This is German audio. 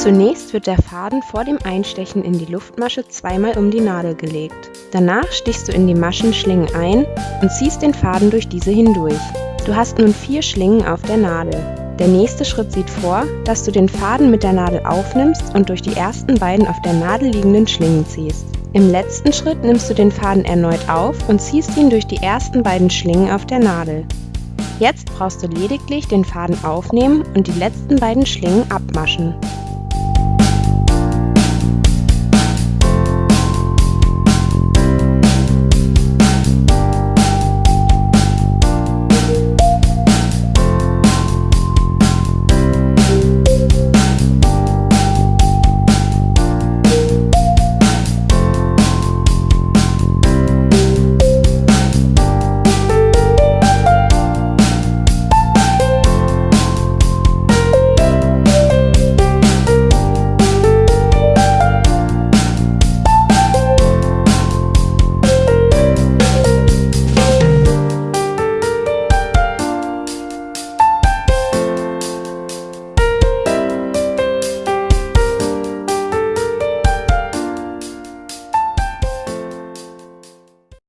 Zunächst wird der Faden vor dem Einstechen in die Luftmasche zweimal um die Nadel gelegt. Danach stichst du in die Maschenschlingen ein und ziehst den Faden durch diese hindurch. Du hast nun vier Schlingen auf der Nadel. Der nächste Schritt sieht vor, dass du den Faden mit der Nadel aufnimmst und durch die ersten beiden auf der Nadel liegenden Schlingen ziehst. Im letzten Schritt nimmst du den Faden erneut auf und ziehst ihn durch die ersten beiden Schlingen auf der Nadel. Jetzt brauchst du lediglich den Faden aufnehmen und die letzten beiden Schlingen abmaschen.